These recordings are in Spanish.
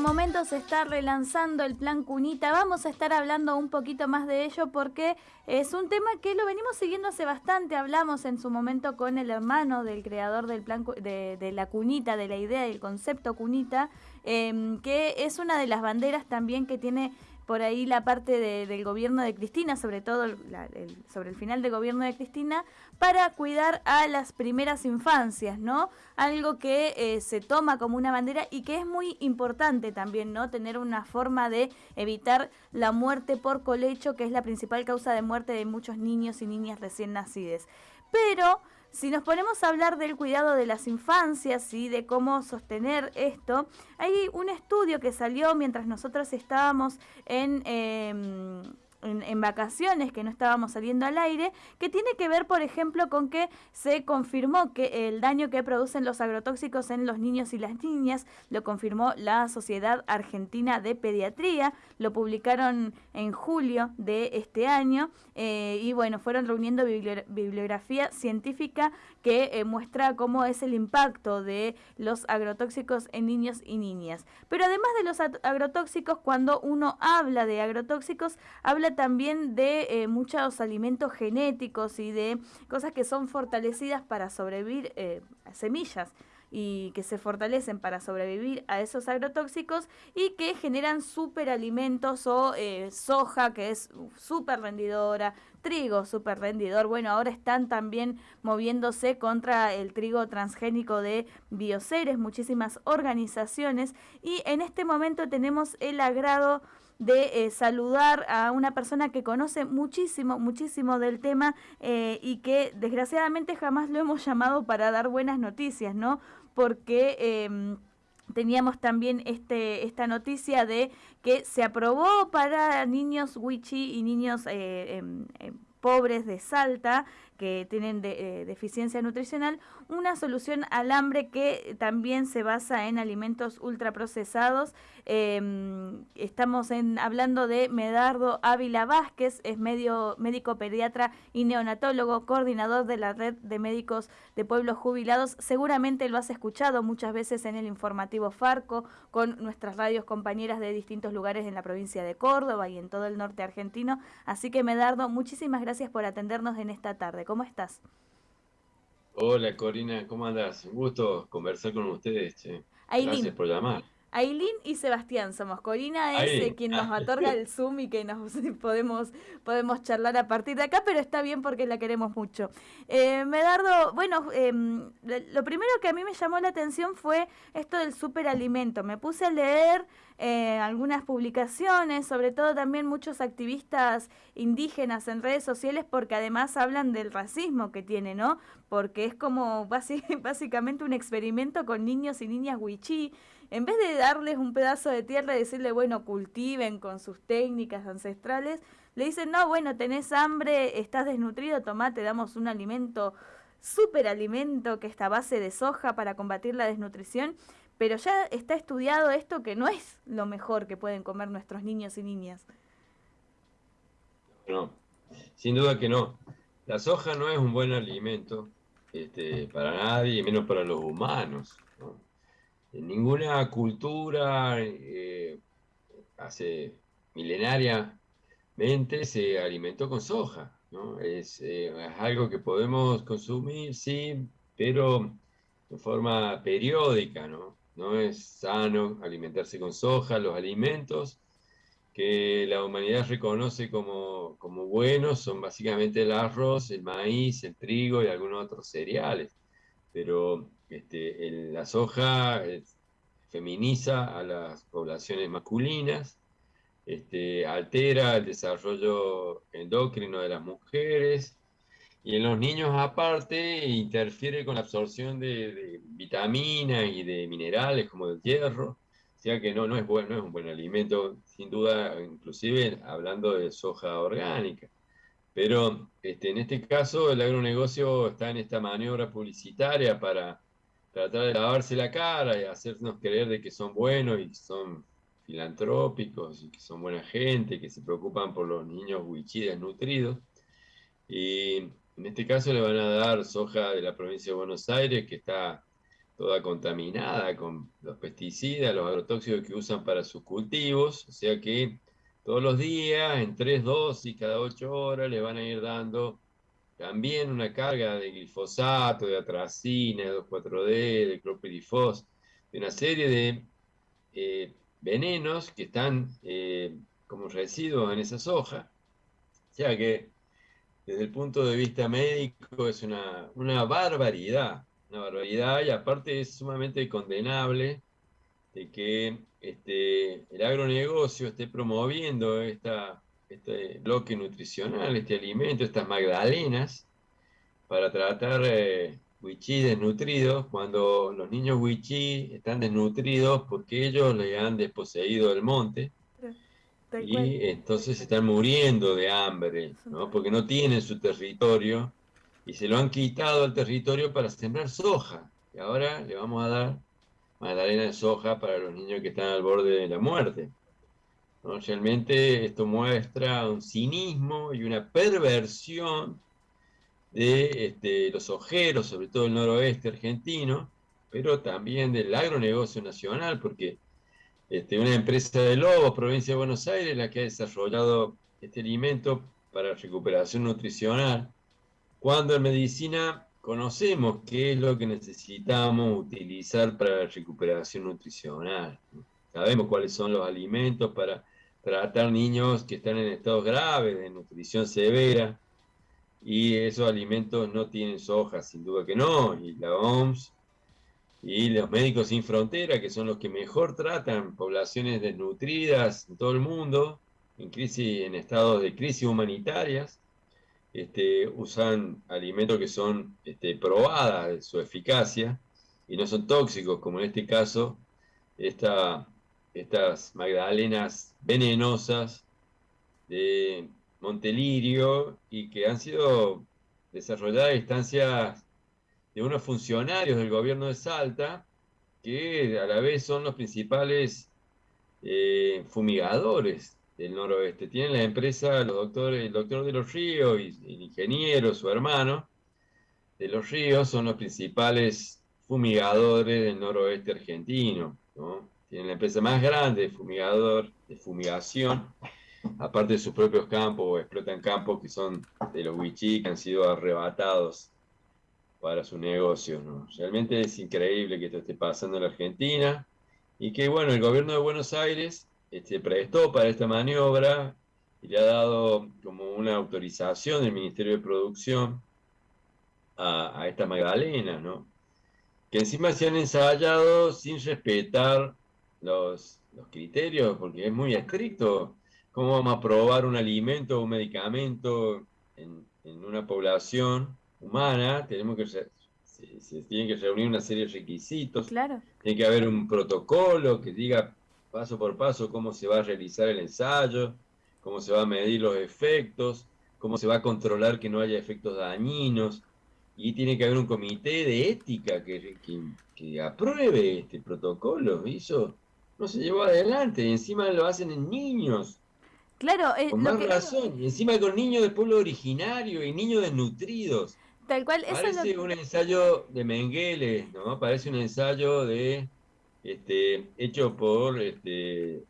momento se está relanzando el plan Cunita. Vamos a estar hablando un poquito más de ello porque es un tema que lo venimos siguiendo hace bastante. Hablamos en su momento con el hermano del creador del plan de, la Cunita, de la idea del concepto Cunita, em, que es una de las banderas también que tiene por ahí la parte del gobierno de Cristina, sobre todo sobre el final del gobierno de Cristina, para cuidar a las primeras infancias, ¿no? Algo que eh, se toma como una bandera y que es muy importante también, ¿no? Tener una forma de evitar la muerte por colecho, que es la principal causa de muerte de muchos niños y niñas recién nacidas. Pero si nos ponemos a hablar del cuidado de las infancias y de cómo sostener esto, hay un estudio que salió mientras nosotros estábamos en... Em, en, vacaciones que no estábamos saliendo al aire, que tiene que ver, por ejemplo, con que se confirmó que el daño que producen los agrotóxicos en los niños y las niñas lo confirmó la Sociedad Argentina de Pediatría, lo publicaron en julio de este año eh, y bueno, fueron reuniendo bibliografía científica que eh, muestra cómo es el impacto de los agrotóxicos en niños y niñas. Pero además de los agrotóxicos, cuando uno habla de agrotóxicos, habla también de eh, muchos alimentos genéticos y de cosas que son fortalecidas para sobrevivir, eh, semillas y que se fortalecen para sobrevivir a esos agrotóxicos y que generan superalimentos o eh, soja que es súper rendidora, trigo súper rendidor. Bueno, ahora están también moviéndose contra el trigo transgénico de Bioceres, muchísimas organizaciones y en este momento tenemos el agrado de eh, saludar a una persona que conoce muchísimo, muchísimo del tema eh, y que desgraciadamente jamás lo hemos llamado para dar buenas noticias, ¿no? Porque... Em, teníamos también este, esta noticia de que se aprobó para niños wichi y niños eh, em, em, pobres de Salta que tienen de, deficiencia nutricional, una solución al hambre que también se basa en alimentos ultraprocesados Em, estamos en, hablando de Medardo Ávila Vázquez, es medio, médico pediatra y neonatólogo, coordinador de la red de médicos de pueblos jubilados. Seguramente lo has escuchado muchas veces en el informativo Farco, con nuestras radios compañeras de distintos lugares en la provincia de Córdoba y en todo el norte argentino. Así que Medardo, muchísimas gracias por atendernos en esta tarde. ¿Cómo estás? Hola Corina, ¿cómo andas? Un gusto conversar con ustedes. Che. Gracias por llamar. Aileen y Sebastián somos. Corina es eh, quien nos otorga el Zoom y que nos podemos, podemos charlar a partir de acá, pero está bien porque la queremos mucho. Eh, Medardo, bueno, em, lo primero que a mí me llamó la atención fue esto del superalimento. Me puse a leer eh, algunas publicaciones, sobre todo también muchos activistas indígenas en redes sociales, porque además hablan del racismo que tiene, ¿no? Porque es como básicamente un experimento con niños y niñas wichí en vez de darles un pedazo de tierra y decirle, bueno, cultiven con sus técnicas ancestrales, le dicen, no, bueno, tenés hambre, estás desnutrido, tomate, damos un alimento, súper alimento que está base de soja para combatir la desnutrición, pero ya está estudiado esto que no es lo mejor que pueden comer nuestros niños y niñas. No, sin duda que no. La soja no es un buen alimento este, para nadie, menos para los humanos. ¿no? En ninguna cultura eh, hace milenariamente se alimentó con soja. ¿no? Es, eh, es, algo que podemos consumir, sí, pero de forma periódica. ¿no? No es sano alimentarse con soja. Los alimentos que la humanidad reconoce como, como buenos son básicamente el arroz, el maíz, el trigo y algunos otros cereales. Pero este, la soja feminiza a las poblaciones masculinas, este, altera el desarrollo endocrino de las mujeres y en los niños aparte interfiere con la absorción de, vitaminas y de minerales como el hierro, o sea que no, no, es bueno, no es un buen alimento, sin duda, inclusive hablando de soja orgánica. Pero este, en este caso el agronegocio está en esta maniobra publicitaria para tratar de lavarse la cara y hacernos creer de que son buenos y que son filantrópicos y que son buena gente, que se preocupan por los niños wichí desnutridos. Y en este caso le van a dar soja de la provincia de Buenos Aires, que está toda contaminada con los pesticidas, los agrotóxicos que usan para sus cultivos, o sea que todos los días, en tres dosis cada ocho horas, le van a ir dando también una carga de glifosato, de atracina, de 2,4-D, de clopidifos, de una serie de eh, venenos que están eh, como residuos en esa soja. O sea que desde el punto de vista médico es una, una barbaridad, una barbaridad y aparte es sumamente condenable de que este, el agronegocio esté promoviendo esta este bloque nutricional, este alimento, estas magdalenas, para tratar eh, wichí desnutridos, cuando los niños wichí están desnutridos porque ellos le han desposeído el monte, y entonces están muriendo de hambre, ¿no? porque no tienen su territorio, y se lo han quitado al territorio para sembrar soja, y ahora le vamos a dar magdalena de soja para los niños que están al borde de la muerte. Realmente esto muestra un cinismo y una perversión de este, los ojeros, sobre todo el noroeste argentino, pero también del agronegocio nacional, porque este, una empresa de Lobos, provincia de Buenos Aires, la que ha desarrollado este alimento para recuperación nutricional, cuando en medicina conocemos qué es lo que necesitamos utilizar para la recuperación nutricional. Sabemos cuáles son los alimentos para tratar niños que están en estados graves de nutrición severa y esos alimentos no tienen soja, sin duda que no, y la OMS y los médicos sin frontera, que son los que mejor tratan poblaciones desnutridas en todo el mundo, en crisis, en estados de crisis humanitarias, este, usan alimentos que son este, probadas de su eficacia y no son tóxicos, como en este caso esta estas magdalenas venenosas de Montelirio y que han sido desarrolladas a instancias de unos funcionarios del gobierno de Salta que a la vez son los principales eh, fumigadores del noroeste. Tienen la empresa, los doctores, el doctor de los ríos y el ingeniero, su hermano, de los ríos son los principales fumigadores del noroeste argentino. ¿no? tienen la empresa más grande de fumigador, de fumigación, aparte de sus propios campos, explotan campos que son de los wichí, que han sido arrebatados para su negocio. ¿no? Realmente es increíble que esto esté pasando en la Argentina, y que bueno, el gobierno de Buenos Aires este, prestó para esta maniobra y le ha dado como una autorización del Ministerio de Producción a, a esta Magdalena, ¿no? que encima se han ensayado sin respetar los, criterios, porque es muy estricto. ¿Cómo vamos a probar un alimento o un medicamento en, una población humana? Tenemos que se, se, tienen que reunir una serie de requisitos. Claro. Tiene que haber un protocolo que diga paso por paso cómo se va a realizar el ensayo, cómo se va a medir los efectos, cómo se va a controlar que no haya efectos dañinos. Y tiene que haber un comité de ética que, que, apruebe este protocolo. Y eso no se llevó adelante, y encima lo hacen en niños. Claro, eh, con más razón, y encima con niños de pueblo originario y niños desnutridos. Tal cual, eso Parece un ensayo de Mengele, ¿no? Parece un ensayo de este hecho por este,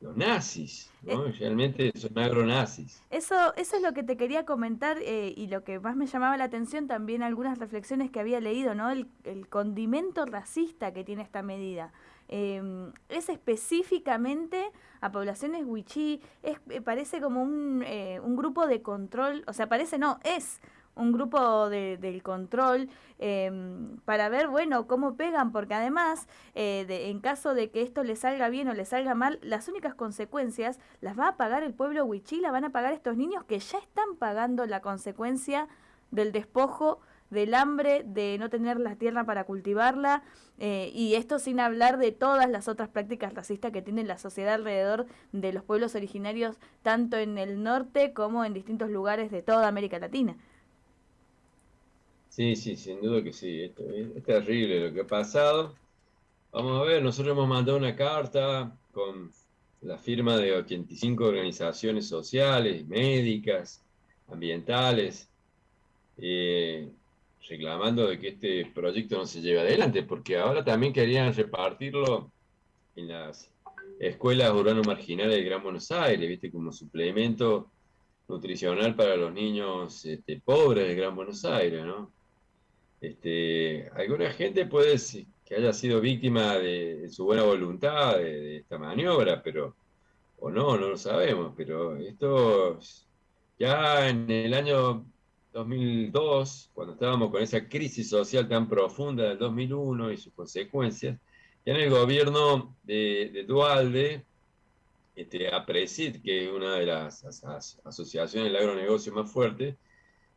los nazis, ¿no? Eh, Realmente son agronazis. Eso, eso es lo que te quería comentar eh, y lo que más me llamaba la atención también algunas reflexiones que había leído, ¿no? El, el condimento racista que tiene esta medida. Em, es específicamente a poblaciones wichí, es, eh, parece como un, eh, un, grupo de control, o sea, parece no, es un grupo de, del control em, para ver, bueno, cómo pegan, porque además, eh, en caso de que esto le salga bien o le salga mal, las únicas consecuencias las va a pagar el pueblo wichí, la van a pagar estos niños que ya están pagando la consecuencia del despojo del hambre, de no tener la tierra para cultivarla, eh, y esto sin hablar de todas las otras prácticas racistas que tiene la sociedad alrededor de los pueblos originarios, tanto en el norte como en distintos lugares de toda América Latina. Sí, sí, sin duda que sí, esto es, terrible lo que ha pasado. Vamos a ver, nosotros hemos mandado una carta con la firma de 85 organizaciones sociales, médicas, ambientales, eh, reclamando de que este proyecto no se lleve adelante, porque ahora también querían repartirlo en las escuelas urbanas marginales de Gran Buenos Aires, viste, como suplemento nutricional para los niños este, pobres de Gran Buenos Aires, ¿no? Este, alguna gente puede que haya sido víctima de, su buena voluntad de, esta maniobra, pero, o no, no lo sabemos, pero esto ya en el año 2002, cuando estábamos con esa crisis social tan profunda del 2001 y sus consecuencias, ya en el gobierno de, Dualde, este, APRESID, que es una de las asociaciones del agronegocio más fuertes,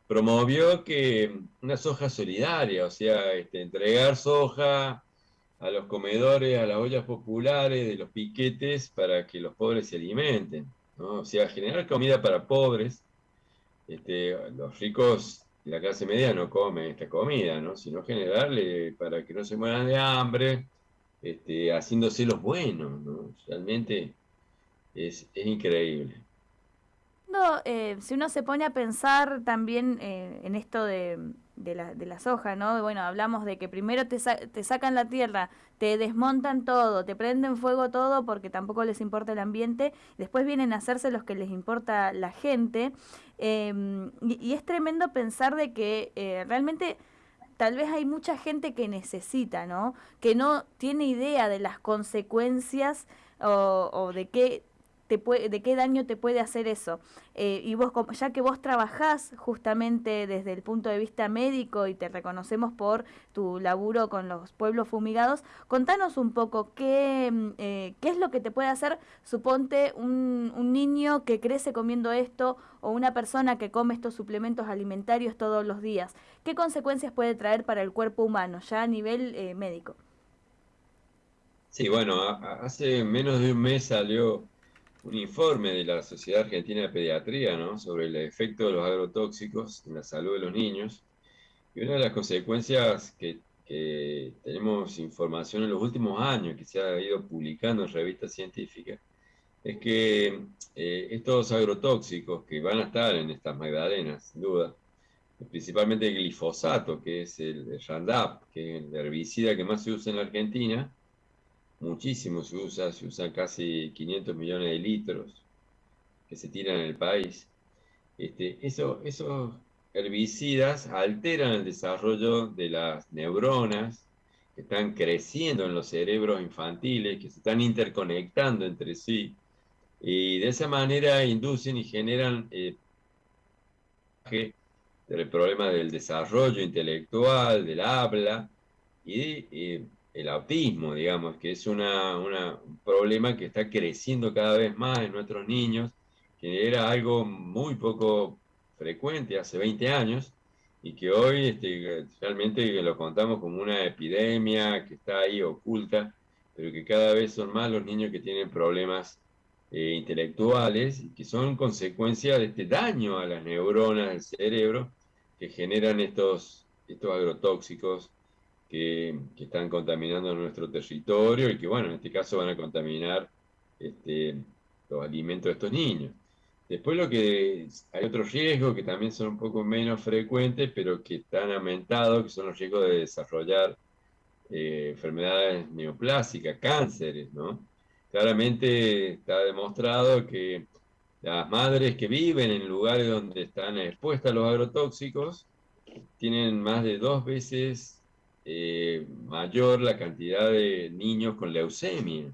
promovió que una soja solidaria, o sea, este, entregar soja a los comedores, a las ollas populares de los piquetes para que los pobres se alimenten, ¿no? o sea, generar comida para pobres. Este, los ricos la clase media no comen esta comida, ¿no? sino generarle para que no se mueran de hambre, este, haciéndose los buenos. ¿no? Realmente es increíble. Eh, si uno se pone a pensar también eh, en esto de, de la soja, ¿no? Bueno, hablamos de que primero te, te sacan la tierra, te desmontan todo, te prenden fuego todo porque tampoco les importa el ambiente, después vienen a hacerse los que les importa la gente. Em, y, es tremendo pensar de que eh, realmente tal vez hay mucha gente que necesita, ¿no? Que no tiene idea de las consecuencias o de qué de qué daño te puede hacer eso. Eh, y vos, ya que vos trabajás justamente desde el punto de vista médico y te reconocemos por tu laburo con los pueblos fumigados, contanos un poco qué, mm, eh, qué es lo que te puede hacer, suponte, un, un niño que crece comiendo esto o una persona que come estos suplementos alimentarios todos los días. ¿Qué consecuencias puede traer para el cuerpo humano, ya a nivel eh, médico? Sí, bueno, hace menos de un mes salió un informe de la Sociedad Argentina de Pediatría ¿no? sobre el efecto de los agrotóxicos en la salud de los niños. Y una de las consecuencias que, tenemos información en los últimos años, que se ha ido publicando en revistas científicas, es que eh, estos agrotóxicos que van a estar en estas magdalenas, sin duda, principalmente el glifosato, que es el, Roundup, que es el herbicida que más se usa en la Argentina, muchísimo se usa, se usan casi 500 millones de litros que se tiran en el país. Este, eso, esos herbicidas alteran el desarrollo de las neuronas que están creciendo en los cerebros infantiles, que se están interconectando entre sí, y de esa manera inducen y generan eh, el problema del desarrollo intelectual, del habla, y eh, el autismo, digamos, que es una, un problema que está creciendo cada vez más en nuestros niños, que era algo muy poco frecuente hace 20 años y que hoy este, realmente lo contamos como una epidemia que está ahí oculta, pero que cada vez son más los niños que tienen problemas eh, intelectuales y que son consecuencia de este daño a las neuronas del cerebro que generan estos, estos agrotóxicos que, están contaminando nuestro territorio y que, bueno, en este caso van a contaminar este, los alimentos de estos niños. Después lo que hay otros riesgos que también son un poco menos frecuentes, pero que están aumentados, que son los riesgos de desarrollar eh, enfermedades neoplásicas, cánceres, ¿no? Claramente está demostrado que las madres que viven en lugares donde están expuestas a los agrotóxicos tienen más de dos veces eh, mayor la cantidad de niños con leucemia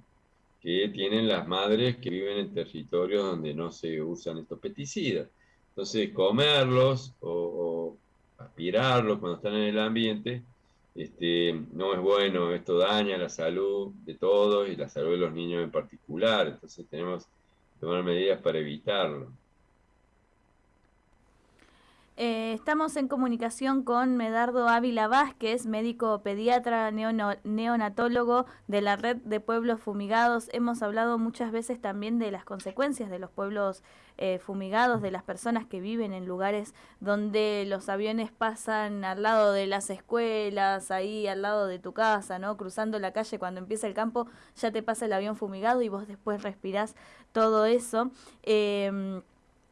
que tienen las madres que viven en territorios donde no se usan estos pesticidas. Entonces, comerlos o, aspirarlos cuando están en el ambiente este, no es bueno, esto daña la salud de todos y la salud de los niños en particular, entonces tenemos que tomar medidas para evitarlo. Eh, estamos en comunicación con Medardo Ávila Vázquez, médico pediatra neonatólogo de la red de pueblos fumigados. Hemos hablado muchas veces también de las consecuencias de los pueblos eh, fumigados, de las personas que viven en lugares donde los aviones pasan al lado de las escuelas, ahí al lado de tu casa, ¿no? Cruzando la calle cuando empieza el campo, ya te pasa el avión fumigado y vos después respirás todo eso. Eh,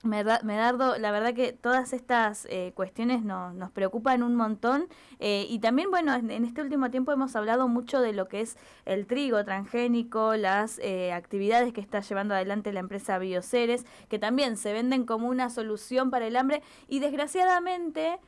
Medardo, la verdad que todas estas eh, cuestiones nos preocupan un montón eh, y también, bueno, en, este último tiempo hemos hablado mucho de lo que es el trigo transgénico, las eh, actividades que está llevando adelante la empresa Bioceres, que también se venden como una solución para el hambre y desgraciadamente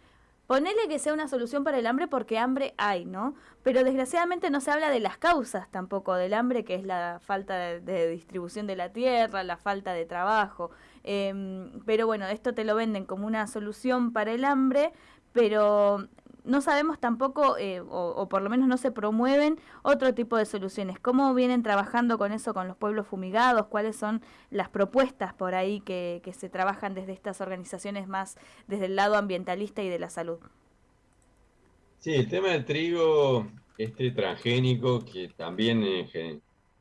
Ponele que sea una solución para el hambre porque hambre hay, ¿no? Pero desgraciadamente no se habla de las causas tampoco del hambre, que es la falta de, distribución de la tierra, la falta de trabajo. Em, pero bueno, esto te lo venden como una solución para el hambre, pero no sabemos tampoco, eh, o, por lo menos no se promueven otro tipo de soluciones. ¿Cómo vienen trabajando con eso, con los pueblos fumigados? ¿Cuáles son las propuestas por ahí que, se trabajan desde estas organizaciones más desde el lado ambientalista y de la salud? Sí, el tema del trigo, este transgénico, que también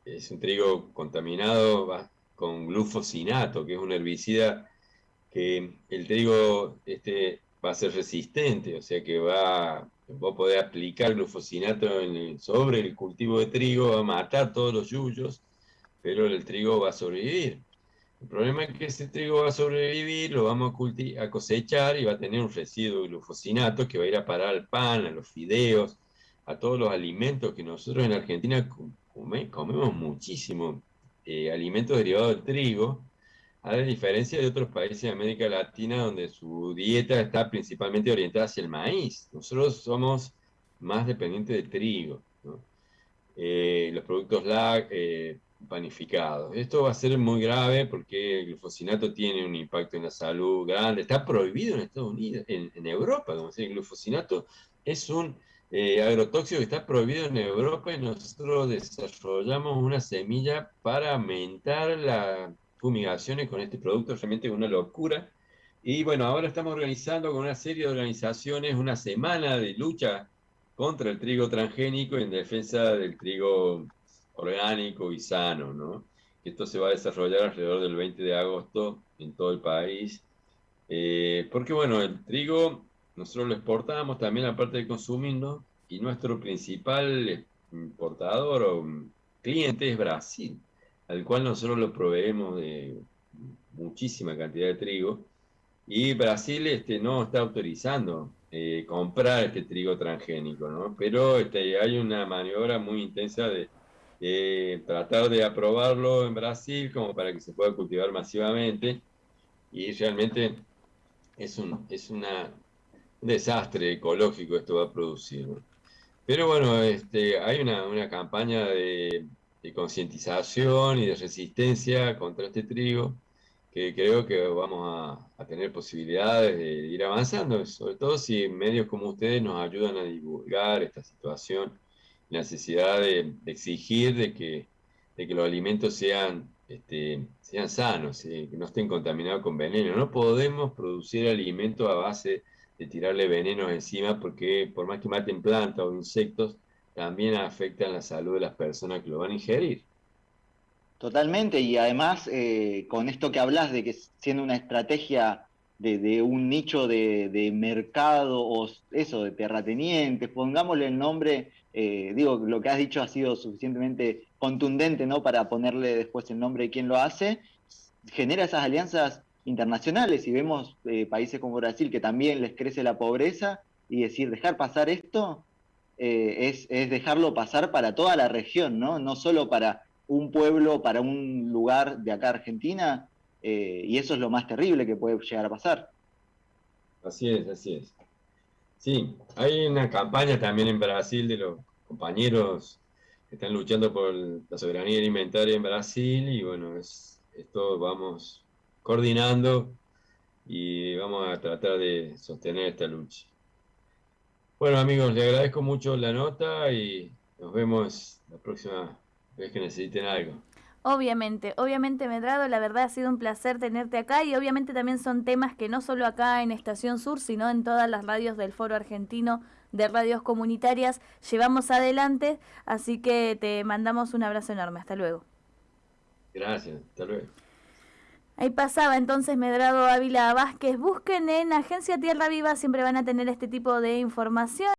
es un trigo contaminado con glufosinato, que es un herbicida que el trigo este, va a ser resistente, o sea que va, a poder aplicar glufosinato sobre el cultivo de trigo, va a matar todos los yuyos, pero el trigo va a sobrevivir. El problema es que ese trigo va a sobrevivir, lo vamos a, a cosechar y va a tener un residuo de glufosinato que va a ir a parar al pan, a los fideos, a todos los alimentos que nosotros en Argentina comemos muchísimo eh, alimentos derivados del trigo, a diferencia de otros países de América Latina donde su dieta está principalmente orientada hacia el maíz. Nosotros somos más dependientes del trigo, eh, los productos LAC eh, panificados. Esto va a ser muy grave porque el glufosinato tiene un impacto en la salud grande. Está prohibido en Estados Unidos, en, Europa, como el glufosinato es un eh, agrotóxico que está prohibido en Europa y nosotros desarrollamos una semilla para aumentar la fumigaciones con este producto, realmente es una locura. Y bueno, ahora estamos organizando con una serie de organizaciones una semana de lucha contra el trigo transgénico en defensa del trigo orgánico y sano, ¿no? Esto se va a desarrollar alrededor del 20 de agosto en todo el país. Eh, porque bueno, el trigo nosotros lo exportamos también aparte de consumirlo y nuestro principal importador o cliente es Brasil al cual nosotros lo proveemos de muchísima cantidad de trigo, y Brasil este, no está autorizando eh, comprar este trigo transgénico, ¿no? pero este, hay una maniobra muy intensa de, tratar de aprobarlo en Brasil como para que se pueda cultivar masivamente, y realmente es un, es una, desastre ecológico esto va a producir. Pero bueno, este, hay una, una campaña de de concientización y de resistencia contra este trigo, que creo que vamos a, tener posibilidades de ir avanzando, sobre todo si medios como ustedes nos ayudan a divulgar esta situación, la necesidad de, exigir de que, de que los alimentos sean, este, sean sanos, que no estén contaminados con veneno. No podemos producir alimentos a base de tirarle venenos encima porque por más que maten plantas o insectos, también afectan la salud de las personas que lo van a ingerir. Totalmente, y además eh, con esto que hablas de que siendo una estrategia de, un nicho de, mercado o eso, de terratenientes, pongámosle el nombre, eh, digo, lo que has dicho ha sido suficientemente contundente, ¿no? Para ponerle después el nombre de quien lo hace, genera esas alianzas internacionales y vemos eh, países como Brasil que también les crece la pobreza y decir, dejar pasar esto eh, es, dejarlo pasar para toda la región, ¿no? No solo para un pueblo, para un lugar de acá Argentina, eh, y eso es lo más terrible que puede llegar a pasar. Así es, así es. Sí, hay una campaña también en Brasil de los compañeros que están luchando por la soberanía alimentaria en Brasil y bueno, es, esto vamos coordinando y vamos a tratar de sostener esta lucha. Bueno amigos, le agradezco mucho la nota y nos vemos la próxima vez que necesiten algo. Obviamente, obviamente Medrado, la verdad ha sido un placer tenerte acá y obviamente también son temas que no solo acá en Estación Sur, sino en todas las radios del Foro Argentino de Radios Comunitarias llevamos adelante, así que te mandamos un abrazo enorme, hasta luego. Gracias, hasta luego. Ahí pasaba entonces Medrado Ávila Vázquez. Busquen en Agencia Tierra Viva, siempre van a tener este tipo de información.